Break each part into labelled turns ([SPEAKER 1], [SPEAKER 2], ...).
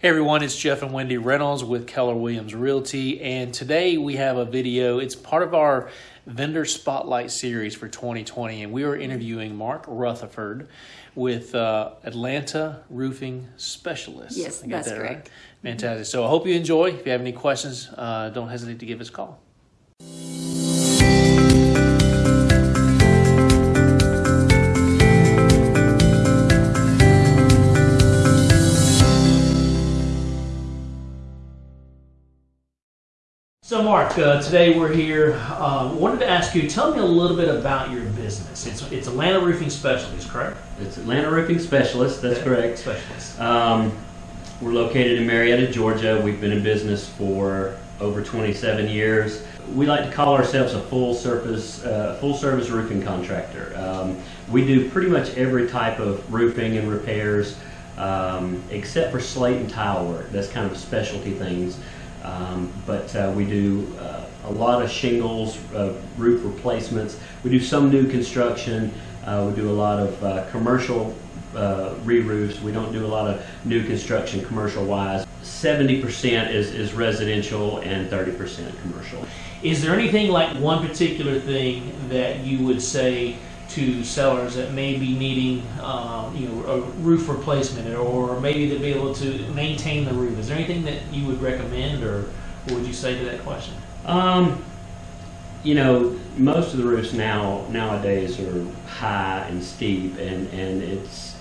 [SPEAKER 1] Hey everyone, it's Jeff and Wendy Reynolds with Keller Williams Realty, and today we have a video. It's part of our vendor spotlight series for 2020, and we are interviewing Mark Rutherford with uh, Atlanta Roofing Specialists.
[SPEAKER 2] Yes, that's
[SPEAKER 1] that
[SPEAKER 2] correct.
[SPEAKER 1] Right? Fantastic. So I hope you enjoy. If you have any questions, uh, don't hesitate to give us a call. So, Mark, uh, today we're here. Um, wanted to ask you, tell me a little bit about your business. It's it's Atlanta Roofing Specialties, correct?
[SPEAKER 3] It's Atlanta Roofing Specialist, that's correct.
[SPEAKER 1] Specialists.
[SPEAKER 3] Um, we're located in Marietta, Georgia. We've been in business for over 27 years. We like to call ourselves a full service, uh, full service roofing contractor. Um, we do pretty much every type of roofing and repairs, um, except for slate and tile work. That's kind of specialty things. Um, but uh, we do uh, a lot of shingles, uh, roof replacements. We do some new construction. Uh, we do a lot of uh, commercial uh, re-roofs. We don't do a lot of new construction commercial-wise. 70% is, is residential and 30% commercial.
[SPEAKER 1] Is there anything like one particular thing that you would say to sellers that may be needing, um, you know, a roof replacement, or maybe to be able to maintain the roof? Is there anything that you would recommend, or what would you say to that question?
[SPEAKER 3] Um, you know, most of the roofs now nowadays are high and steep, and and it's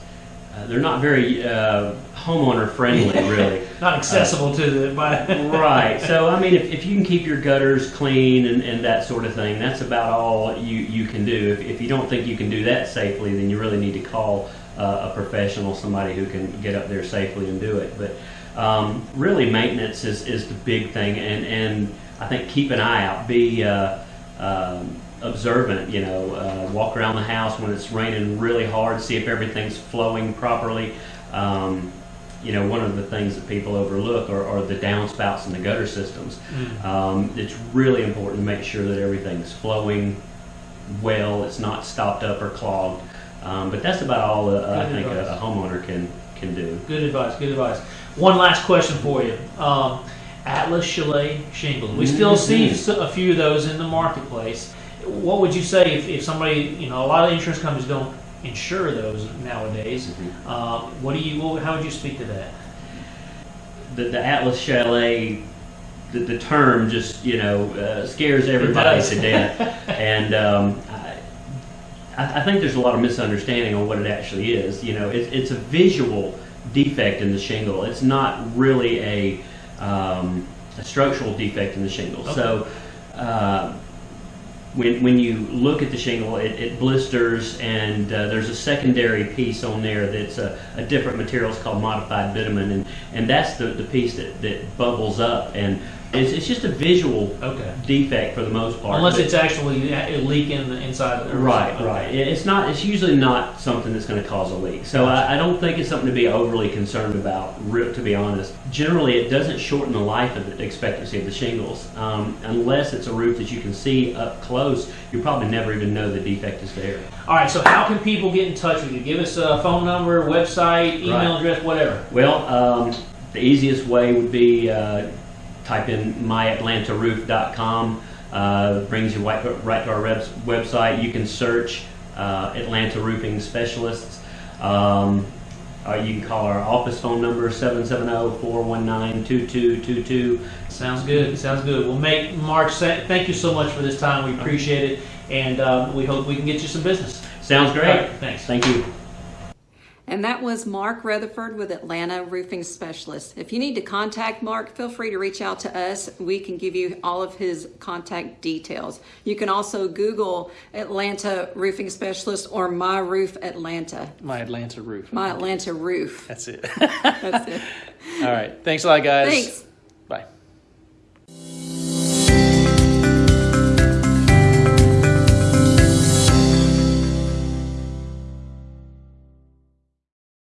[SPEAKER 3] uh, they're not very uh, homeowner friendly, really.
[SPEAKER 1] Not accessible to the by.
[SPEAKER 3] right. So I mean, if, if you can keep your gutters clean and, and that sort of thing, that's about all you, you can do. If, if you don't think you can do that safely, then you really need to call uh, a professional, somebody who can get up there safely and do it. But um, really, maintenance is, is the big thing, and and I think keep an eye out. Be uh, um, observant. You know, uh, walk around the house when it's raining really hard, see if everything's flowing properly. Um, you know, one of the things that people overlook are, are the downspouts and the gutter systems. Um, it's really important to make sure that everything's flowing well, it's not stopped up or clogged. Um, but that's about all that I think a, a homeowner can can do.
[SPEAKER 1] Good advice. Good advice. One last question for you. Um, Atlas Chalet shingles. We still see a few of those in the marketplace. What would you say if, if somebody, you know, a lot of insurance companies don't insure those nowadays.
[SPEAKER 3] Mhm.
[SPEAKER 1] Uh, what do you? What, how would you speak to that?
[SPEAKER 3] The, the Atlas Chalet, the, the term just you know uh, scares everybody to death, and um, I, I think there's a lot of misunderstanding on what it actually is. You know, it's it's a visual defect in the shingle. It's not really a um, a structural defect in the shingle. So. Uh, when, when you look at the shingle, it, it blisters, and uh, there's a secondary piece on there that's a, a different material. It's called modified bitumen, and, and that's the, the piece that, that bubbles up. And it's, it's just a visual
[SPEAKER 1] Okay.
[SPEAKER 3] defect for the most part.
[SPEAKER 1] Unless it's actually a leak in the inside of the
[SPEAKER 3] Right,
[SPEAKER 1] Okay.
[SPEAKER 3] right. It- It's not. It's usually not something that's going to cause a leak. So I, I don't think it's something to be overly concerned about. To be honest, generally it doesn't shorten the life of the expectancy of the shingles, um, unless it's a roof that you can see up close. You probably never even know the defect is there.
[SPEAKER 1] All right. So how can people get in touch with you? Give us a phone number, website, email
[SPEAKER 3] Right.
[SPEAKER 1] address, whatever.
[SPEAKER 3] Well, um, the easiest way would be uh, type in myatlantaroof.com. Uh, brings you right, right to our webs- website. You can search uh, Atlanta Roofing Specialists. Um, or you can call our office phone number oh, 770-419-2222.
[SPEAKER 1] Sounds good. Sounds good. Well, make Mark. sa- Thank you so much for this time. We appreciate it, and uh, we hope we can get you some business.
[SPEAKER 3] Sounds great.
[SPEAKER 1] Right, thanks.
[SPEAKER 3] Thank you.
[SPEAKER 2] And that was Mark Rutherford with Atlanta Roofing Specialists. If you need to contact Mark, feel free to reach out to us. We can give you all of his contact details. You can also Google Atlanta Roofing Specialist or My Roof Atlanta.
[SPEAKER 1] My Atlanta roof.
[SPEAKER 2] My Atlanta Roof.
[SPEAKER 1] That's it.
[SPEAKER 2] That's it.
[SPEAKER 1] All right. Thanks a lot, guys.
[SPEAKER 2] Thanks.